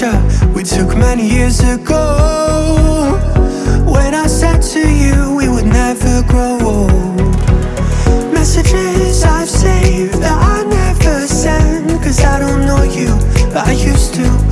picture we took many years ago. When I said to you we would never grow old Messages I've saved that I never send Cause I don't know you, but I used to.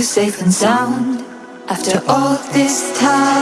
you safe and sound after all this time.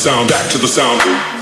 Sound, back to the sound.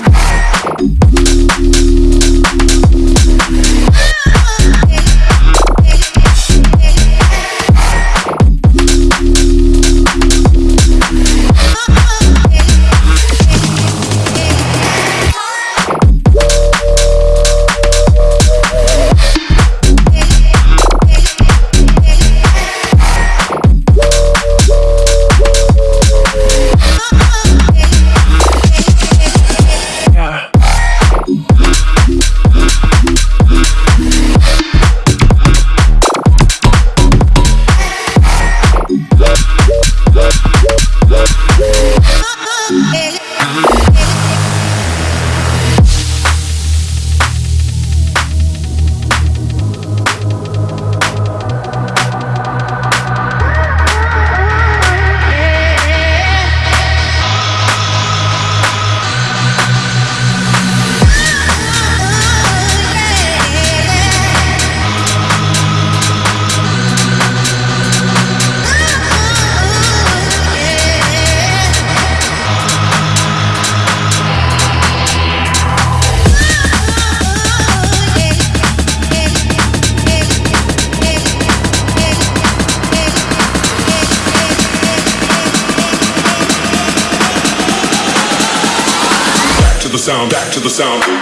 The sound.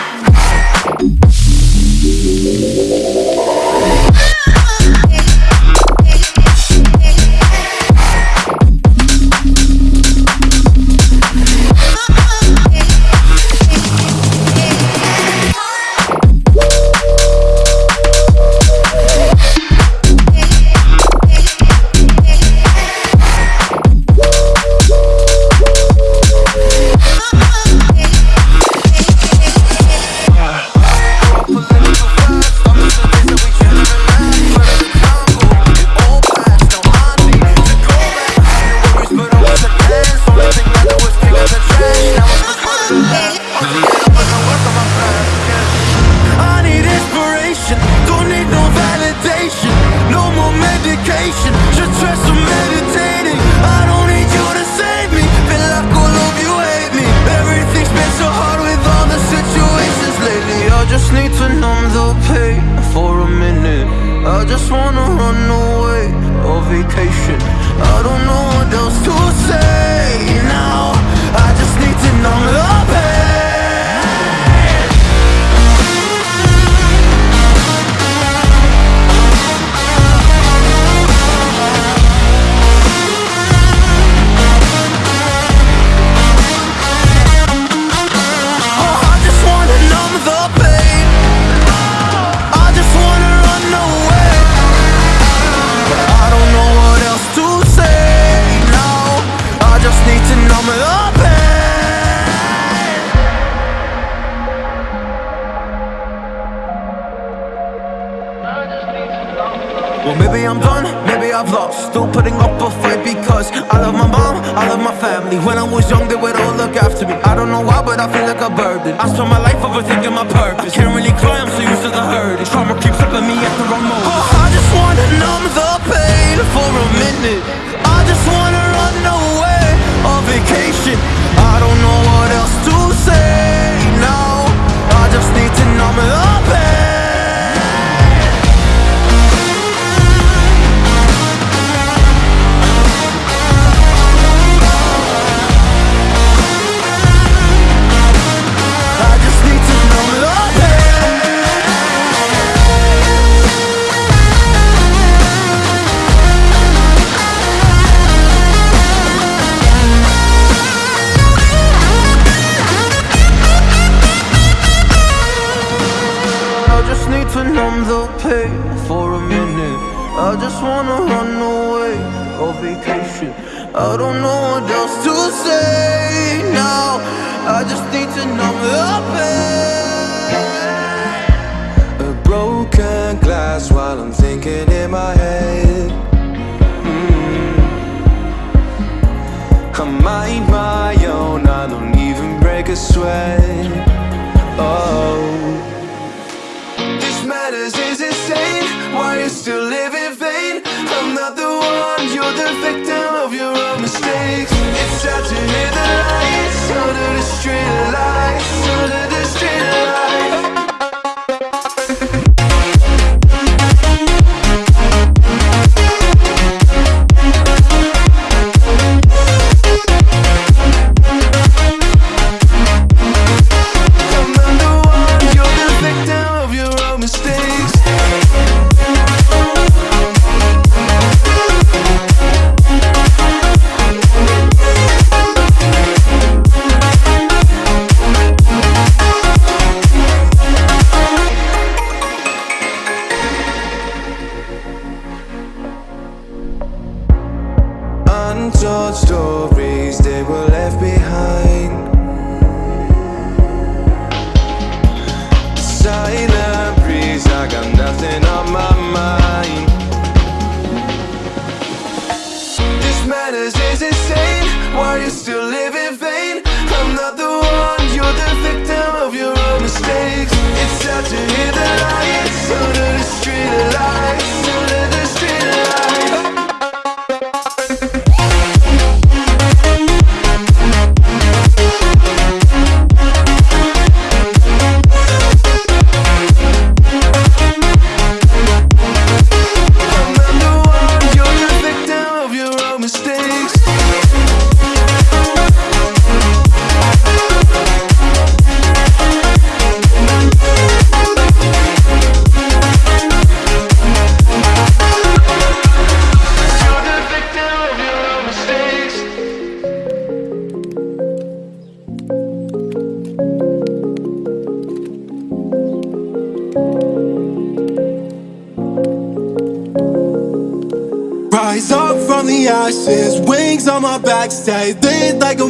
still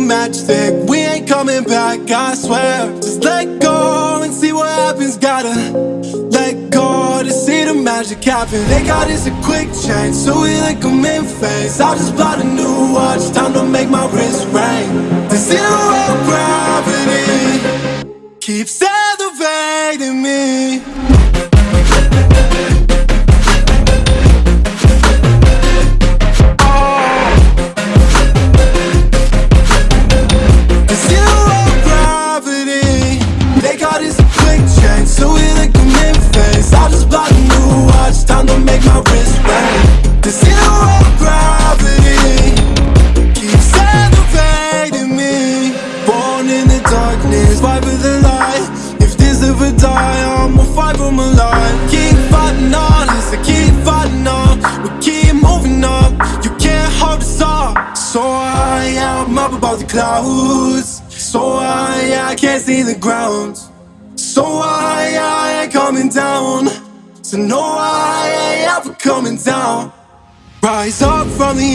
matchstick. We ain't coming back, I swear. Just let go and see what happens. Gotta let go to see the magic happen. They got us a quick change, so we like them in phase. I just bought a new watch, time to make my wrist ring. The zero gravity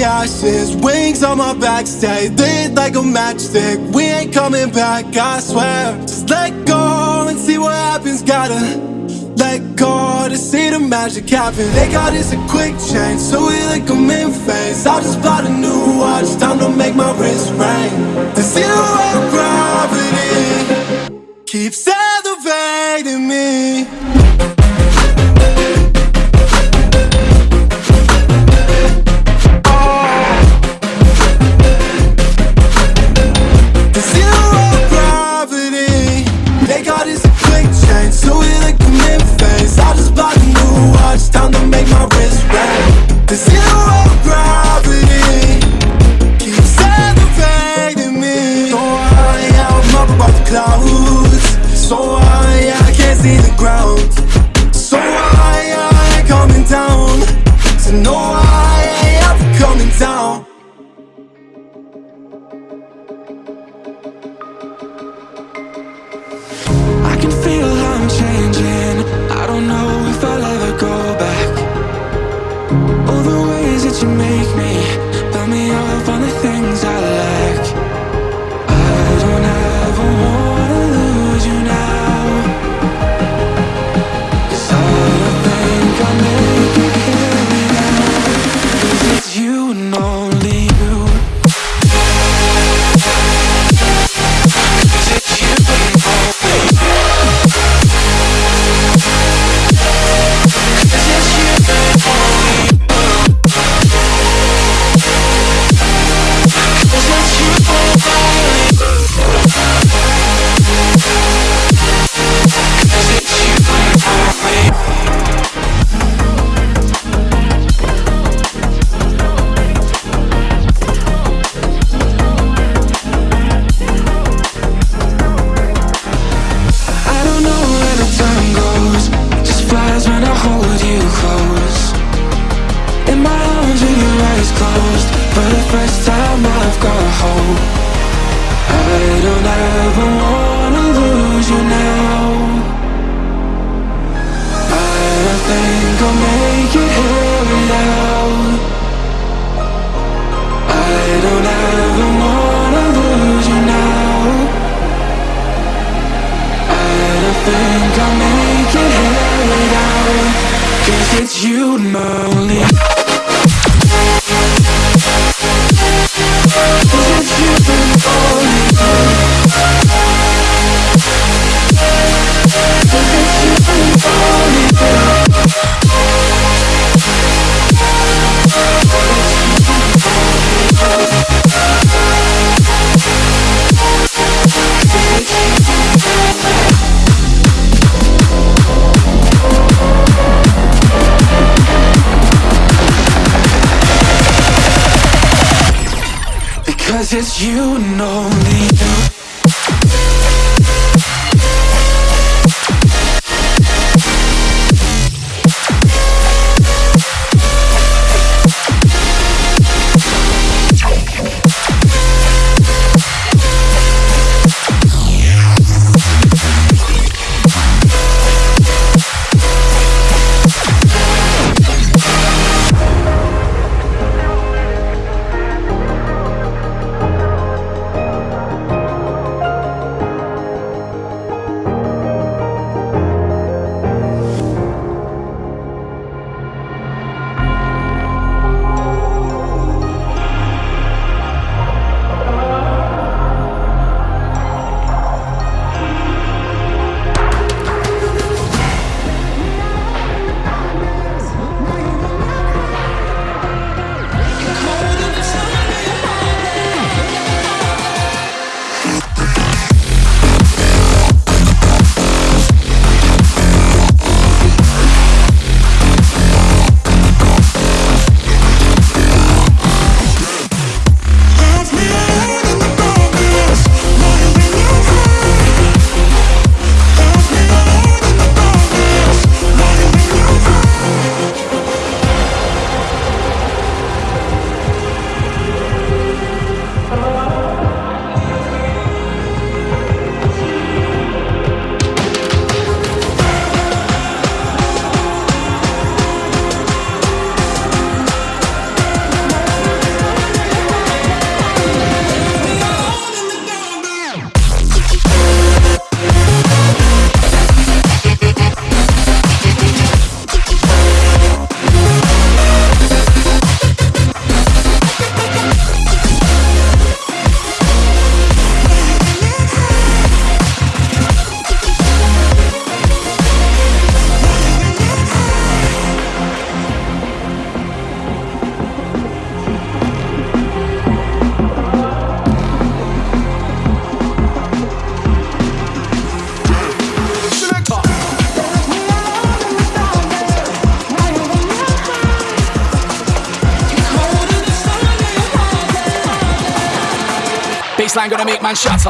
ashes, wings on my back Stay lit like a matchstick, we ain't coming back, I swear. Just let go and see what happens, gotta let go to see the magic happen. They got us a quick change, so we like them in phase. I just bought a new watch, time to make my wrist ring. To see The zero gravity it's man shut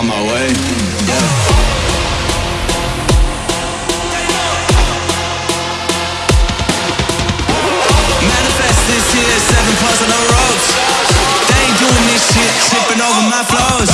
on my way. Yeah. Manifest this year, seven plus on the roads. They ain't doing this shit, tripping over my flows.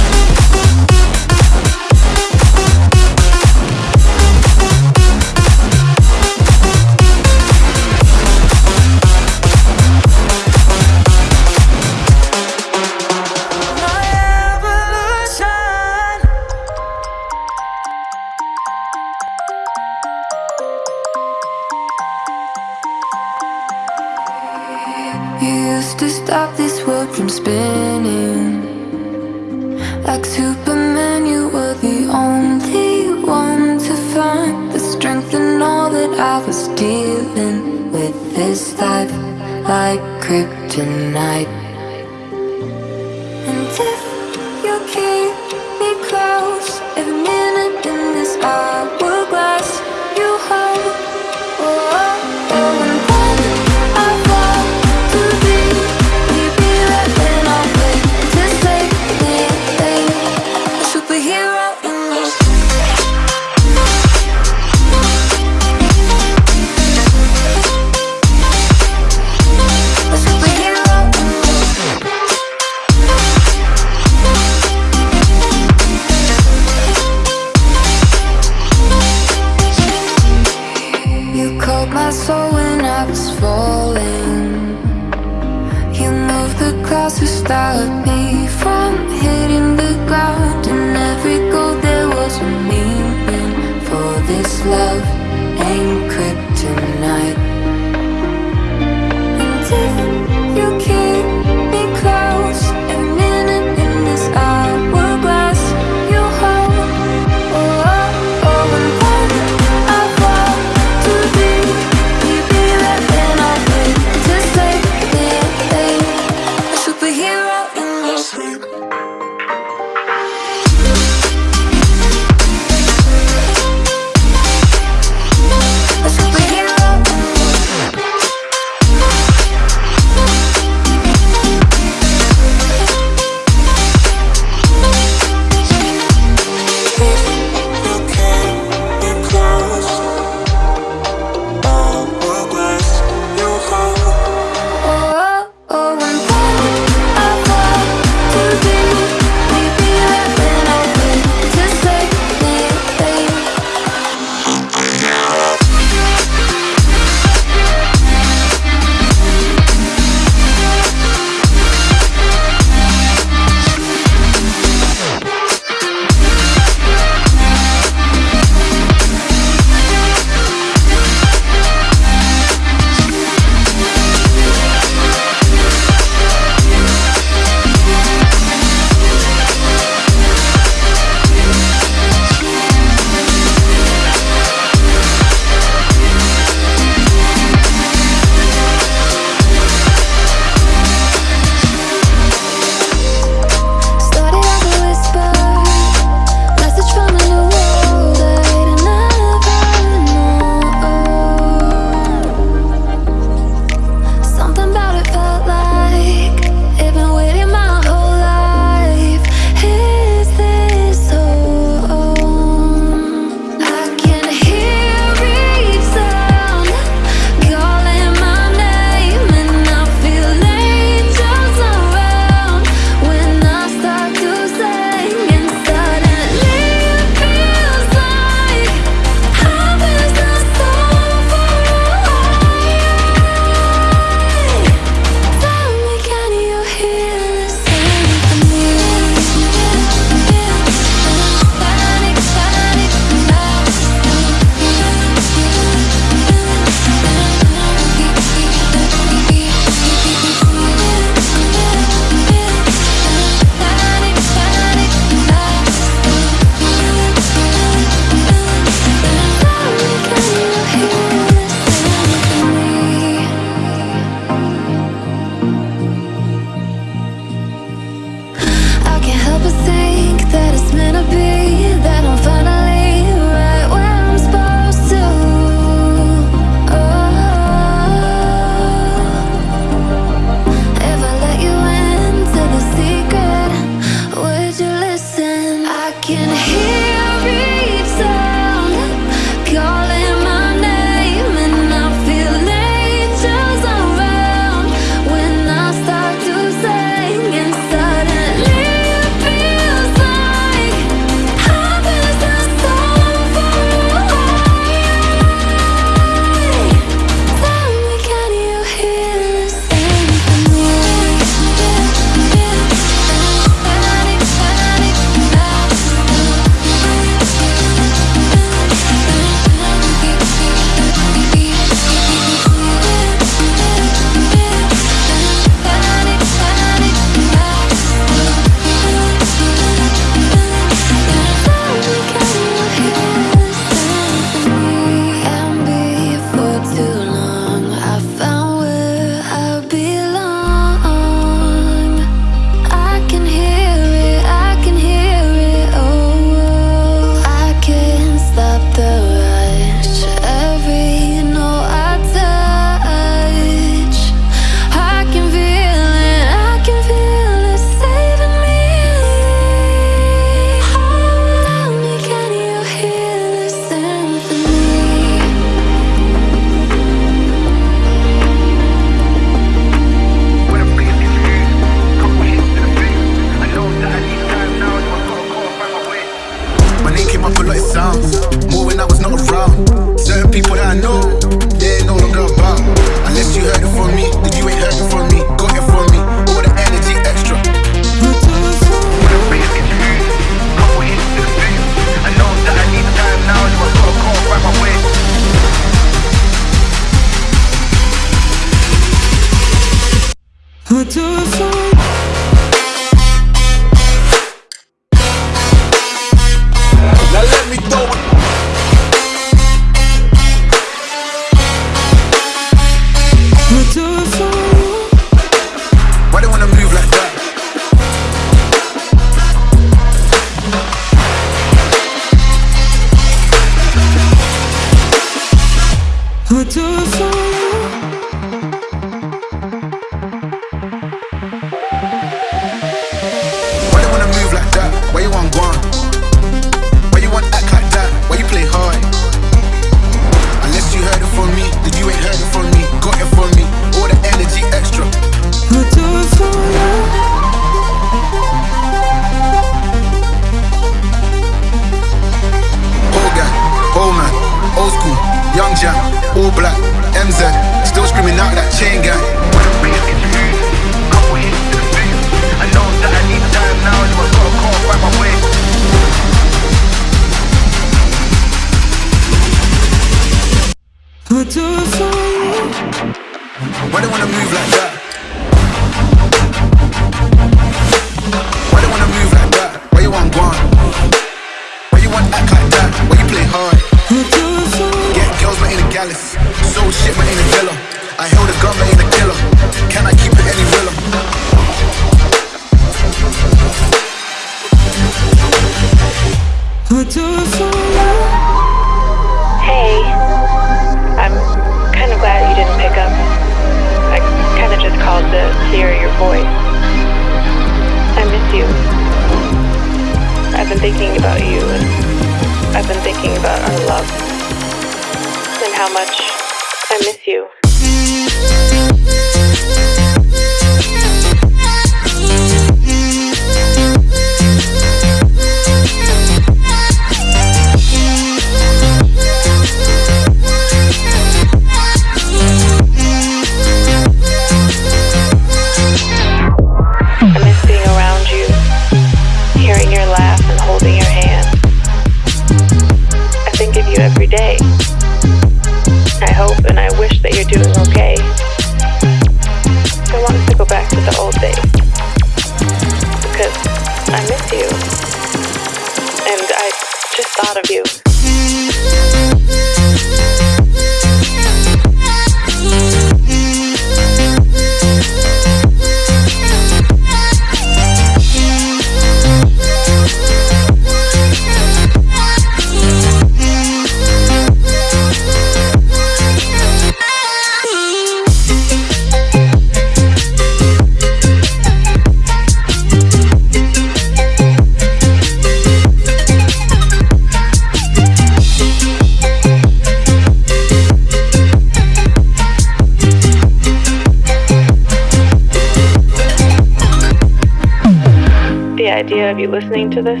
To this,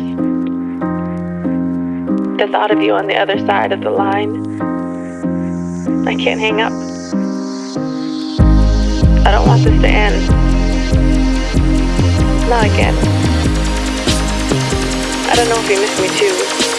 the thought of you on the other side of the line, I can't hang up. I don't want this to end. Not again. I don't know if you miss me too,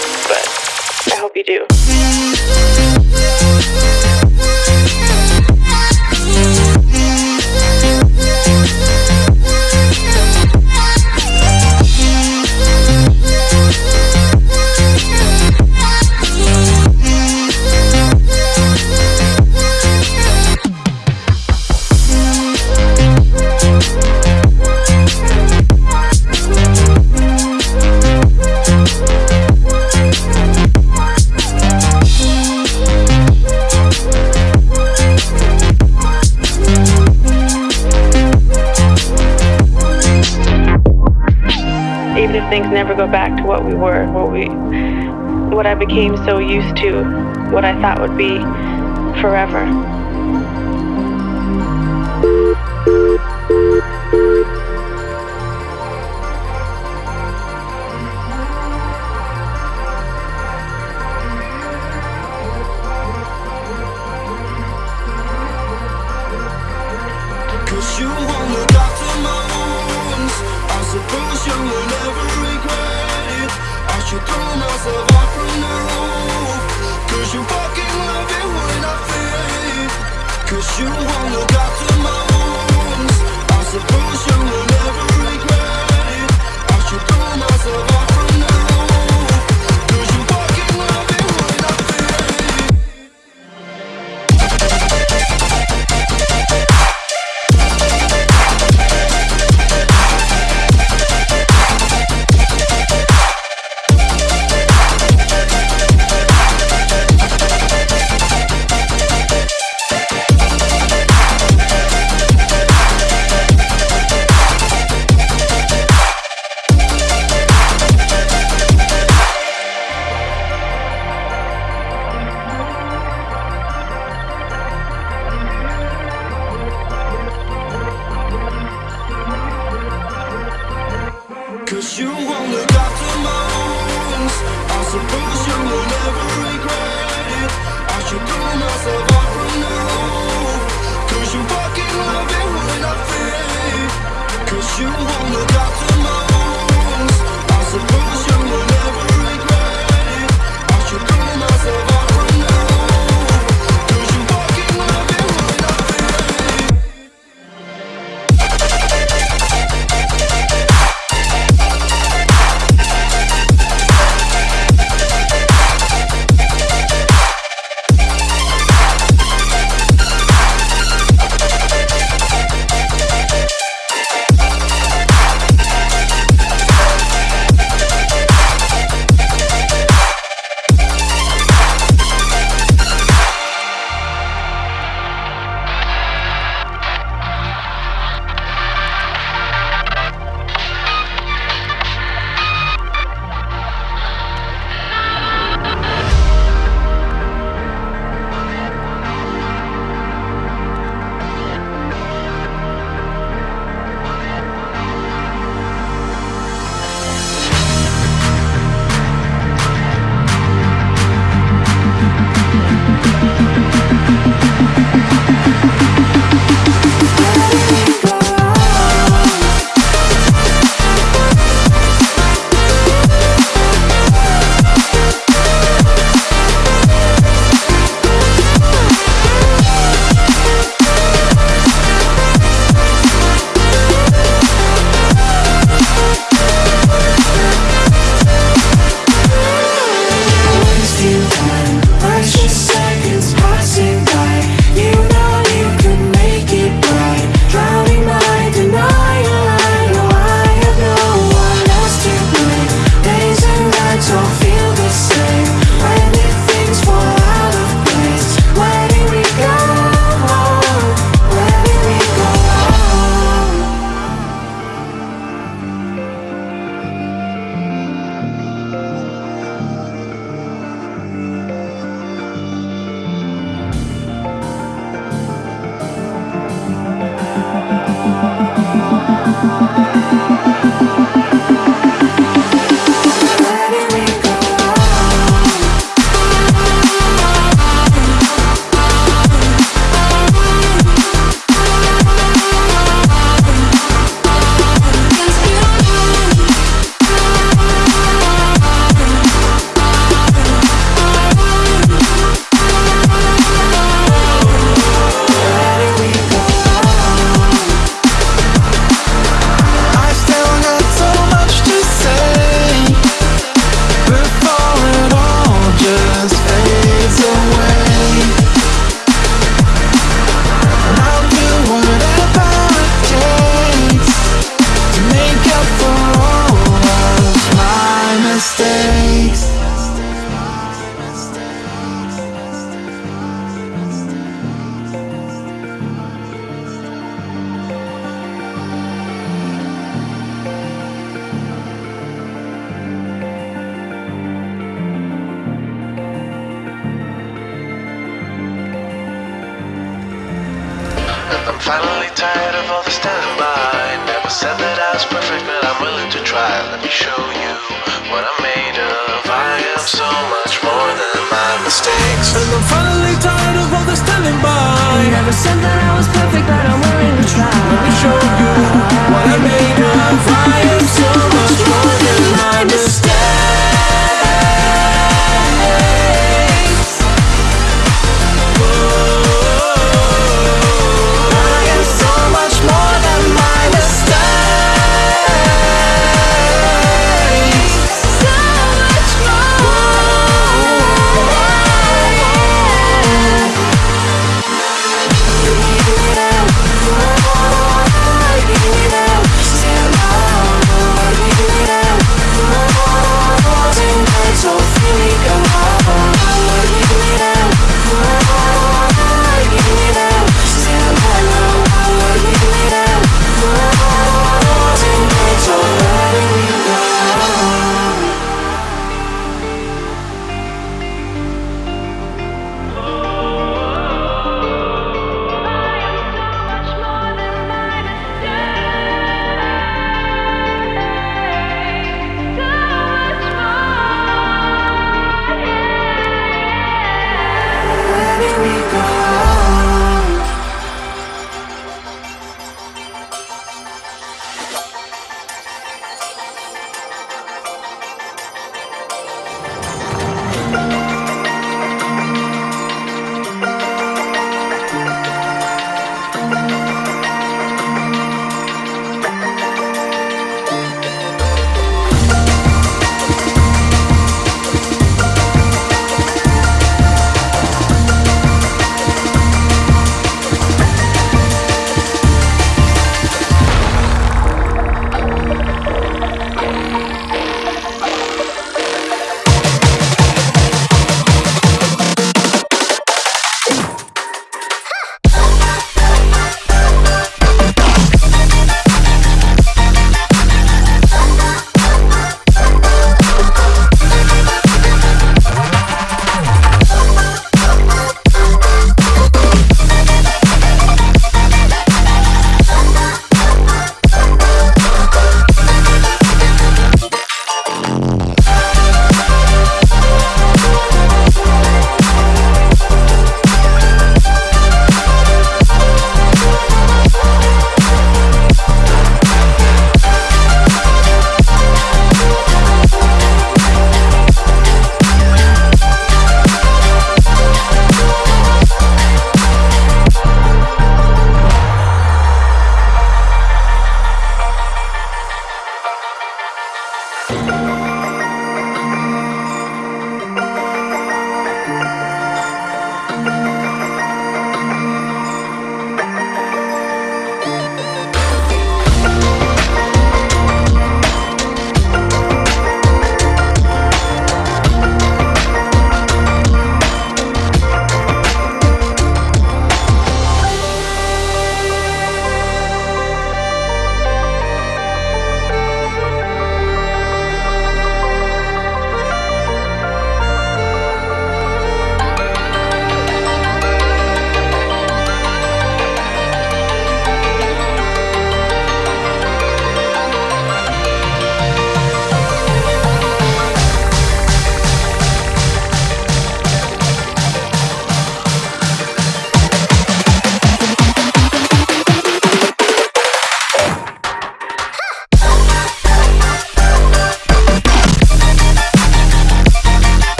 things never go back to what we were, what we, what I became so used to, what I thought would be forever. you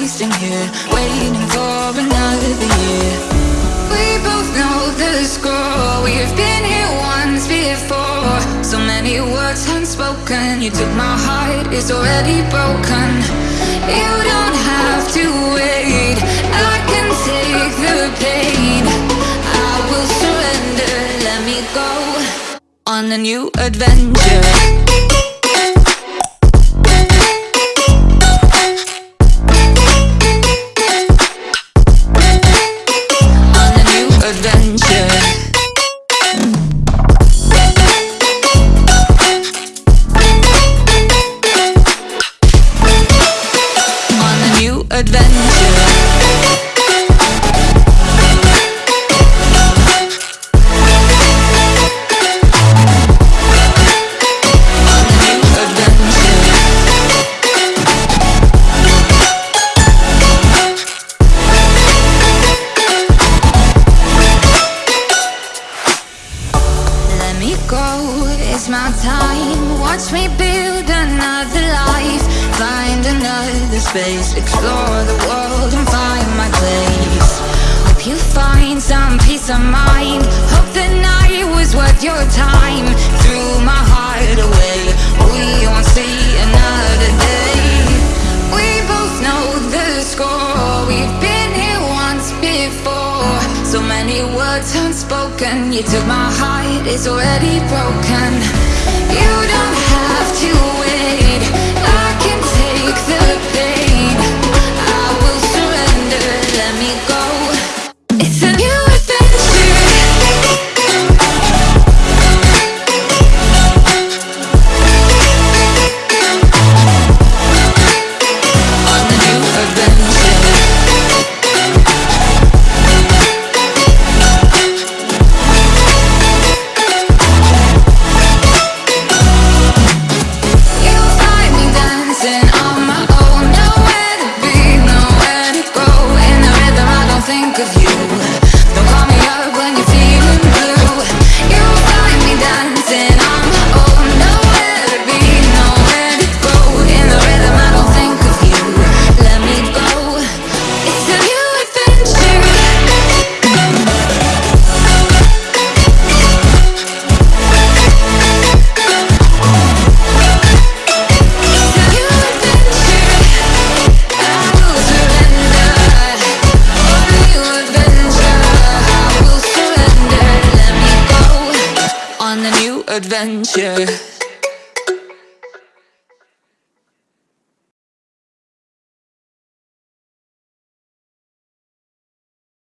wasting here Waiting for another year. We both know the score. We've been here once before. So many words unspoken. You took my heart, it's already broken. You don't have to wait. I can take the pain. I will surrender, let me go On a new adventure.